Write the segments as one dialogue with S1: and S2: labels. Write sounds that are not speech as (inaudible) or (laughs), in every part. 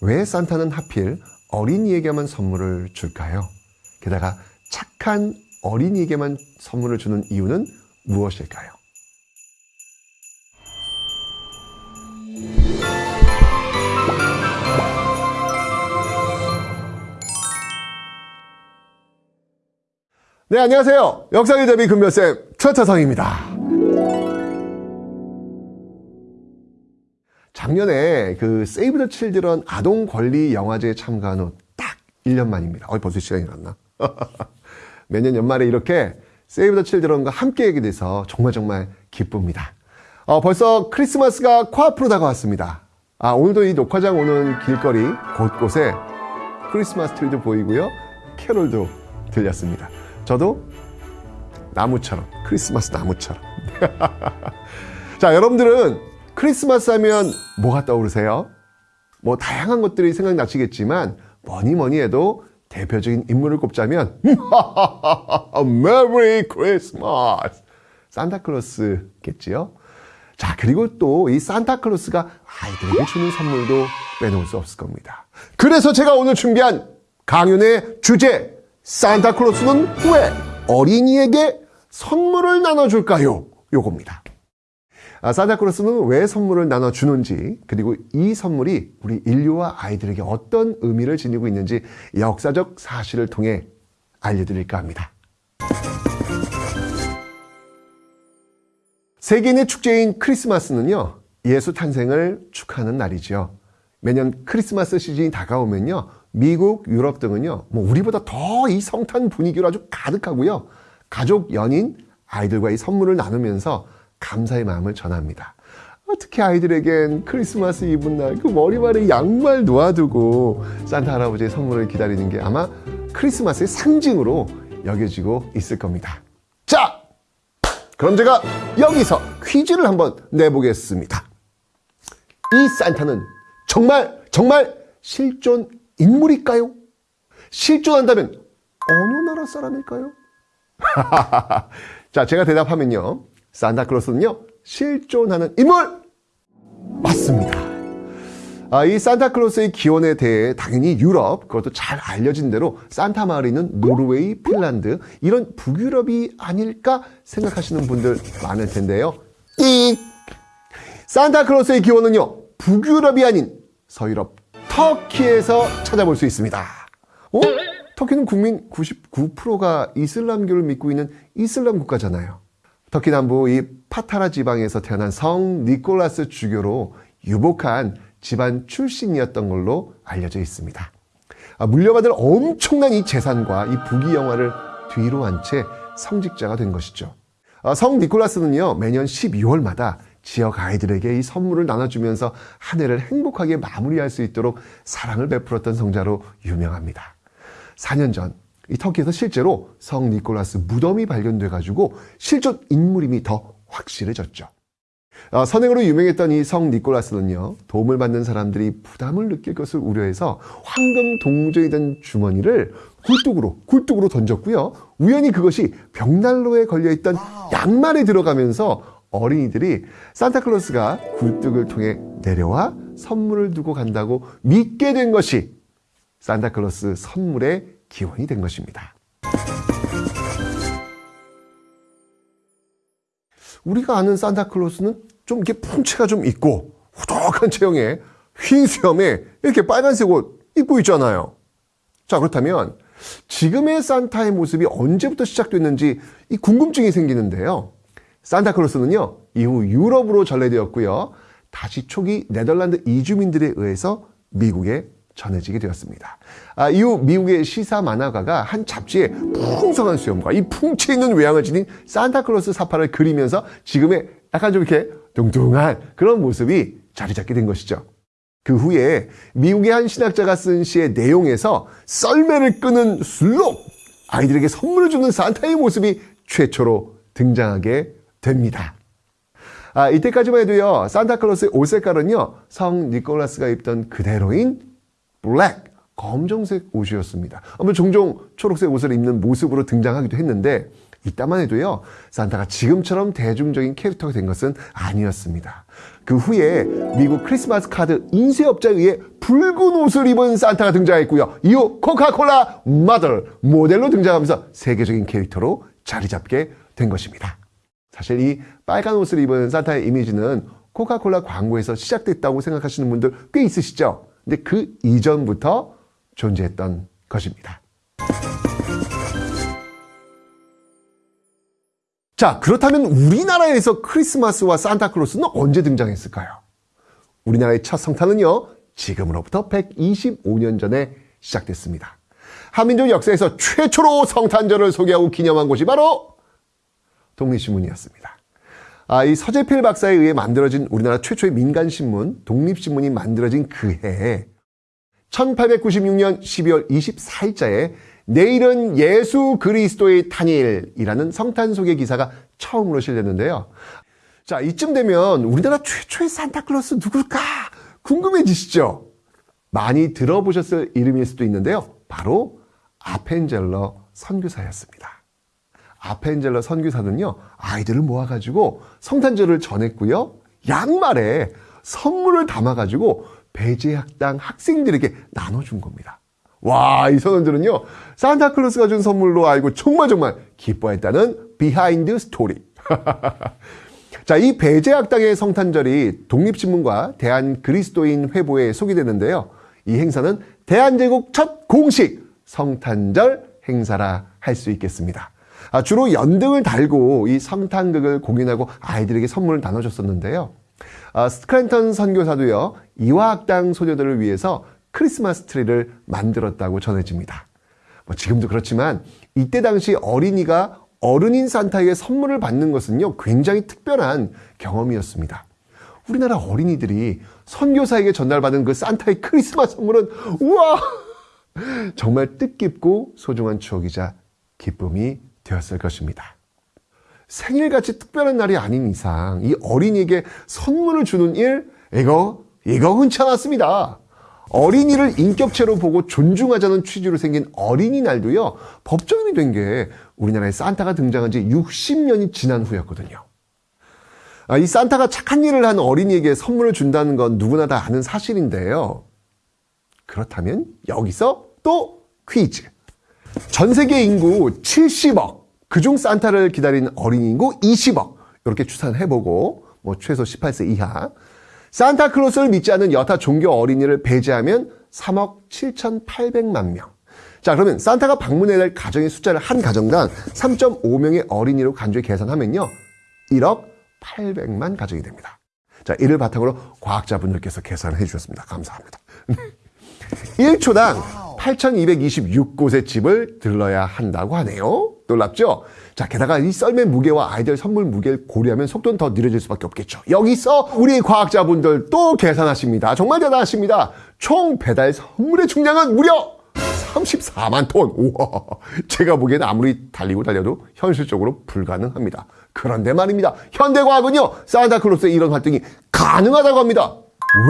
S1: 왜 산타는 하필 어린이에게만 선물을 줄까요? 게다가 착한 어린이에게만 선물을 주는 이유는 무엇일까요? 네, 안녕하세요. 역사의 대비 금별쌤 최태성입니다. 작년에 그 세이브 더 칠드런 아동 권리 영화제에 참가한 후 딱 1년 만입니다. 어, 벌써 시간이 갔나? (laughs) 매년 연말에 이렇게 세이브 더 칠드런과 함께 하게 돼서 정말 정말 기쁩니다. 어, 벌써 크리스마스가 코앞으로 다가왔습니다. 아, 오늘도 이 녹화장 오는 길거리 곳곳에 크리스마스 트리도 보이고요. 캐롤도 들렸습니다. 저도 나무처럼, 크리스마스 나무처럼. (laughs) 자, 여러분들은 크리스마스 하면 뭐가 떠오르세요? 뭐 다양한 것들이 생각나시겠지만 뭐니 뭐니 해도 대표적인 인물을 꼽자면 (laughs) 메리 크리스마스 산타클로스겠지요. 자 그리고 또 이 산타클로스가 아이들에게 주는 선물도 빼놓을 수 없을 겁니다. 그래서 제가 오늘 준비한 강연의 주제 산타클로스는 왜 어린이에게 선물을 나눠줄까요? 요겁니다. 아, 산타클로스는 왜 선물을 나눠주는지 그리고 이 선물이 우리 인류와 아이들에게 어떤 의미를 지니고 있는지 역사적 사실을 통해 알려드릴까 합니다. 세계인의 축제인 크리스마스는요 예수 탄생을 축하하는 날이죠 매년 크리스마스 시즌이 다가오면요 미국, 유럽 등은요 뭐 우리보다 더 이 성탄 분위기로 아주 가득하고요 가족, 연인, 아이들과 이 선물을 나누면서 감사의 마음을 전합니다. 어떻게 아이들에겐 크리스마스 이브 날 그 머리말에 양말 놓아두고 산타 할아버지의 선물을 기다리는 게 아마 크리스마스의 상징으로 여겨지고 있을 겁니다. 자! 그럼 제가 여기서 퀴즈를 한번 내보겠습니다. 이 산타는 정말 정말 실존 인물일까요? 실존한다면 어느 나라 사람일까요? (laughs) 자, 제가 대답하면요. 산타클로스는요 실존하는 인물! 맞습니다. 아, 이 산타클로스의 기원에 대해 당연히 유럽 그것도 잘 알려진 대로 산타 마을이 있는 노르웨이, 핀란드 이런 북유럽이 아닐까 생각하시는 분들 많을 텐데요. 이 산타클로스의 기원은요 북유럽이 아닌 서유럽 터키에서 찾아볼 수 있습니다. 어? 터키는 국민 99%가 이슬람교를 믿고 있는 이슬람 국가잖아요 터키 남부 이 파타라 지방에서 태어난 성 니콜라스 주교로 유복한 집안 출신이었던 걸로 알려져 있습니다. 아, 물려받을 엄청난 이 재산과 이 부귀 영화를 뒤로 한 채 성직자가 된 것이죠. 아, 성 니콜라스는요 매년 12월마다 지역 아이들에게 이 선물을 나눠주면서 한 해를 행복하게 마무리할 수 있도록 사랑을 베풀었던 성자로 유명합니다. 4년 전 이 터키에서 실제로 성 니콜라스 무덤이 발견돼 가지고 실존 인물임이 더 확실해졌죠. 어, 선행으로 유명했던 이 성 니콜라스는요 도움을 받는 사람들이 부담을 느낄 것을 우려해서 황금 동전이 된 주머니를 굴뚝으로 굴뚝으로 던졌고요 우연히 그것이 벽난로에 걸려있던 양말에 들어가면서 어린이들이 산타클로스가 굴뚝을 통해 내려와 선물을 두고 간다고 믿게 된 것이 산타클로스 선물의 기원이 된 것입니다. 우리가 아는 산타클로스는 좀 이렇게 풍채가 좀 있고 후덕한 체형에 흰 수염에 이렇게 빨간색 옷 입고 있잖아요. 자 그렇다면 지금의 산타의 모습이 언제부터 시작됐는지 이 궁금증이 생기는데요. 산타클로스는요 이후 유럽으로 전래되었고요. 다시 초기 네덜란드 이주민들에 의해서 미국에 전해지게 되었습니다. 아, 이후 미국의 시사 만화가가 한 잡지에 풍성한 수염과 이 풍치 있는 외양을 지닌 산타클로스 사파를 그리면서 지금의 약간 좀 이렇게 뚱뚱한 그런 모습이 자리 잡게 된 것이죠. 그 후에 미국의 한 신학자가 쓴 시의 내용에서 썰매를 끄는 슬롭 아이들에게 선물을 주는 산타의 모습이 최초로 등장하게 됩니다. 아, 이때까지만 해도요, 산타클로스의 옷 색깔은요, 성 니콜라스가 입던 그대로인 블랙, 검정색 옷이었습니다. 아마 종종 초록색 옷을 입는 모습으로 등장하기도 했는데 이따만 해도요 산타가 지금처럼 대중적인 캐릭터가 된 것은 아니었습니다. 그 후에 미국 크리스마스 카드 인쇄업자에 의해 붉은 옷을 입은 산타가 등장했고요. 이후 코카콜라 마더 모델로 등장하면서 세계적인 캐릭터로 자리 잡게 된 것입니다. 사실 이 빨간 옷을 입은 산타의 이미지는 코카콜라 광고에서 시작됐다고 생각하시는 분들 꽤 있으시죠? 근데 그 이전부터 존재했던 것입니다. 자, 그렇다면 우리나라에서 크리스마스와 산타클로스는 언제 등장했을까요? 우리나라의 첫 성탄은요, 지금으로부터 125년 전에 시작됐습니다. 한민족 역사에서 최초로 성탄절을 소개하고 기념한 곳이 바로 독립신문이었습니다. 아, 이 서재필 박사에 의해 만들어진 우리나라 최초의 민간신문, 독립신문이 만들어진 그 해에 1896년 12월 24일자에 내일은 예수 그리스도의 탄일이라는 성탄 소개 기사가 처음으로 실렸는데요. 자, 이쯤 되면 우리나라 최초의 산타클로스 누굴까 궁금해지시죠? 많이 들어보셨을 이름일 수도 있는데요. 바로 아펜젤러 선교사였습니다. 아펜젤러 선교사는요, 아이들을 모아가지고 성탄절을 전했고요. 양말에 선물을 담아가지고 배재학당 학생들에게 나눠준 겁니다. 와, 이 선원들은요, 산타클로스가 준 선물로 알고 정말 정말 기뻐했다는 비하인드 스토리. (laughs) 자, 이 배재학당의 성탄절이 독립신문과 대한그리스도인 회보에 소개되는데요. 이 행사는 대한제국 첫 공식 성탄절 행사라 할 수 있겠습니다. 아, 주로 연등을 달고 이 성탄극을 공연하고 아이들에게 선물을 나눠줬었는데요. 아, 스크랜턴 선교사도요, 이화학당 소녀들을 위해서 크리스마스 트리를 만들었다고 전해집니다. 뭐 지금도 그렇지만 이때 당시 어린이가 어른인 산타에게 선물을 받는 것은요 굉장히 특별한 경험이었습니다. 우리나라 어린이들이 선교사에게 전달받은 그 산타의 크리스마스 선물은 우와 정말 뜻깊고 소중한 추억이자 기쁨이 되었을 것입니다. 생일같이 특별한 날이 아닌 이상 이 어린이에게 선물을 주는 일 이거 이거 흔치 않았습니다. 어린이를 인격체로 보고 존중하자는 취지로 생긴 어린이날도요 법정이 된 게 우리나라에 산타가 등장한 지 60년이 지난 후였거든요. 아, 이 산타가 착한 일을 한 어린이에게 선물을 준다는 건 누구나 다 아는 사실인데요. 그렇다면 여기서 또 퀴즈. 전 세계 인구 70억, 그중 산타를 기다리는 어린이 인구 20억 이렇게 추산해보고 뭐 최소 18세 이하 산타클로스를 믿지 않는 여타 종교 어린이를 배제하면 3억 7,800만 명. 자, 그러면 산타가 방문해야 될 가정의 숫자를 한 가정당 3.5명의 어린이로 간주해 계산하면요. 1억 800만 가정이 됩니다. 자, 이를 바탕으로 과학자분들께서 계산을 해주셨습니다. 감사합니다. (laughs) 1초당 8,226곳의 집을 들러야 한다고 하네요. 놀랍죠? 자, 게다가 이 썰매 무게와 아이들 선물 무게를 고려하면 속도는 더 느려질 수밖에 없겠죠. 여기서 우리 과학자분들 또 계산하십니다. 정말 대단하십니다. 총 배달 선물의 중량은 무려 34만 톤. 우와. 제가 보기에는 아무리 달리고 달려도 현실적으로 불가능합니다. 그런데 말입니다. 현대과학은요, 산타클로스의 이런 활동이 가능하다고 합니다.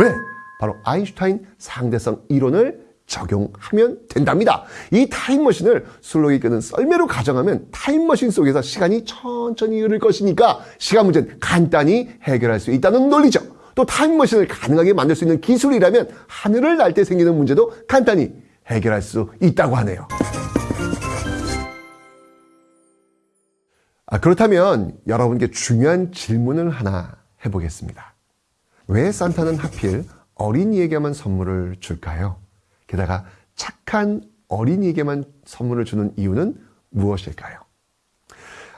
S1: 왜? 바로 아인슈타인 상대성 이론을 적용하면 된답니다. 이 타임머신을 슬로이 끄는 썰매로 가정하면 타임머신 속에서 시간이 천천히 흐를 것이니까 시간 문제는 간단히 해결할 수 있다는 논리죠. 또 타임머신을 가능하게 만들 수 있는 기술이라면 하늘을 날 때 생기는 문제도 간단히 해결할 수 있다고 하네요. 아, 그렇다면 여러분께 중요한 질문을 하나 해보겠습니다. 왜 산타는 하필 어린이에게만 선물을 줄까요? 게다가 착한 어린이에게만 선물을 주는 이유는 무엇일까요?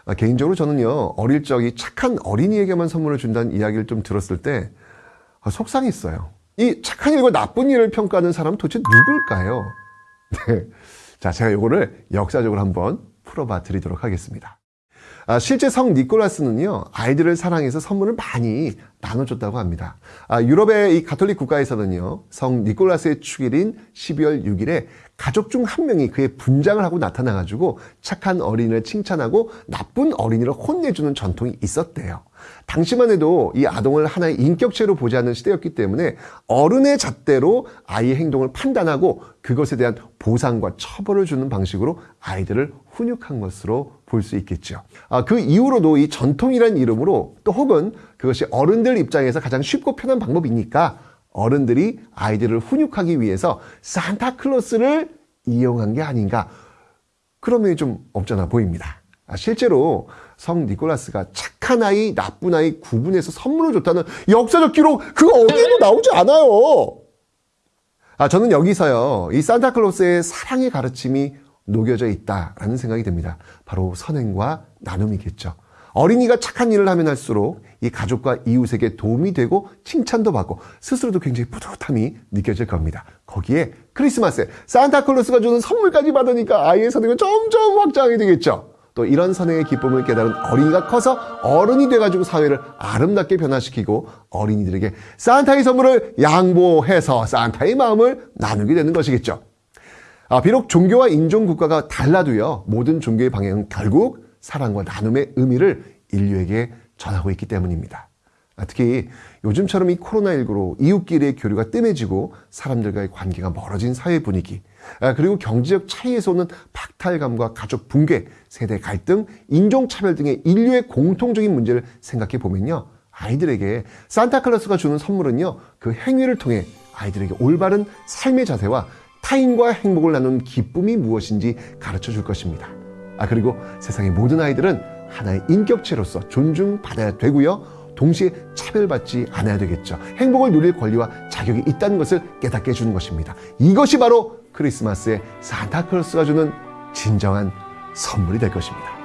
S1: 아, 개인적으로 저는요, 어릴 적이 착한 어린이에게만 선물을 준다는 이야기를 좀 들었을 때 아, 속상했어요. 이 착한 일과 나쁜 일을 평가하는 사람은 도대체 누굴까요? (laughs) 네. 자, 제가 이거를 역사적으로 한번 풀어봐 드리도록 하겠습니다. 아, 실제 성 니콜라스는요, 아이들을 사랑해서 선물을 많이 나눠줬다고 합니다. 아, 유럽의 이 가톨릭 국가에서는요, 성 니콜라스의 축일인 12월 6일에 가족 중 한 명이 그의 분장을 하고 나타나가지고 착한 어린이를 칭찬하고 나쁜 어린이를 혼내주는 전통이 있었대요. 당시만 해도 이 아동을 하나의 인격체로 보지 않는 시대였기 때문에 어른의 잣대로 아이의 행동을 판단하고 그것에 대한 보상과 처벌을 주는 방식으로 아이들을 훈육한 것으로 볼 수 있겠죠. 아, 그 이후로도 이 전통이라는 이름으로 또 혹은 그것이 어른들 입장에서 가장 쉽고 편한 방법이니까 어른들이 아이들을 훈육하기 위해서 산타클로스를 이용한 게 아닌가 그런 면이 좀 없잖아 보입니다. 아, 실제로 성 니콜라스가 착한 아이, 나쁜 아이 구분해서 선물을 줬다는 역사적 기록 그거 어디에도 나오지 않아요. 아, 저는 여기서요, 이 산타클로스의 사랑의 가르침이 녹여져 있다라는 생각이 듭니다. 바로 선행과 나눔이겠죠. 어린이가 착한 일을 하면 할수록 이 가족과 이웃에게 도움이 되고 칭찬도 받고 스스로도 굉장히 뿌듯함이 느껴질 겁니다. 거기에 크리스마스에 산타클로스가 주는 선물까지 받으니까 아이의 선행은 점점 확장하게 되겠죠. 또 이런 선행의 기쁨을 깨달은 어린이가 커서 어른이 돼가지고 사회를 아름답게 변화시키고 어린이들에게 산타의 선물을 양보해서 산타의 마음을 나누게 되는 것이겠죠. 아, 비록 종교와 인종 국가가 달라도요, 모든 종교의 방향은 결국 사랑과 나눔의 의미를 인류에게 전하고 있기 때문입니다. 아, 특히 요즘처럼 이 코로나19로 이웃끼리의 교류가 뜸해지고 사람들과의 관계가 멀어진 사회 분위기, 아, 그리고 경제적 차이에서 오는 박탈감과 가족 붕괴, 세대 갈등, 인종차별 등의 인류의 공통적인 문제를 생각해 보면요. 아이들에게 산타클로스가 주는 선물은요, 그 행위를 통해 아이들에게 올바른 삶의 자세와 타인과 행복을 나누는 기쁨이 무엇인지 가르쳐 줄 것입니다. 아, 그리고 세상의 모든 아이들은 하나의 인격체로서 존중받아야 되고요. 동시에 차별받지 않아야 되겠죠. 행복을 누릴 권리와 자격이 있다는 것을 깨닫게 해주는 것입니다. 이것이 바로 크리스마스에 산타클로스가 주는 진정한 선물이 될 것입니다.